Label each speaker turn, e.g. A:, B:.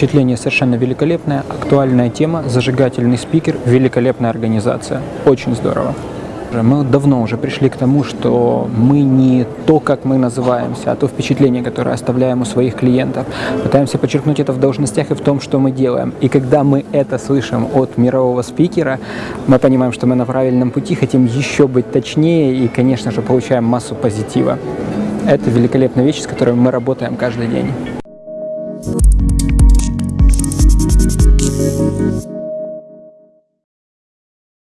A: Впечатление совершенно великолепное, актуальная тема, зажигательный спикер, великолепная организация. Очень здорово. Мы давно уже пришли к тому, что мы не то, как мы называемся, а то впечатление, которое оставляем у своих клиентов. Пытаемся подчеркнуть это в должностях и в том, что мы делаем. И когда мы это слышим от мирового спикера, мы понимаем, что мы на правильном пути, хотим еще быть точнее и, конечно же, получаем массу позитива. Это великолепная вещь, с которой мы работаем каждый день. Thank you.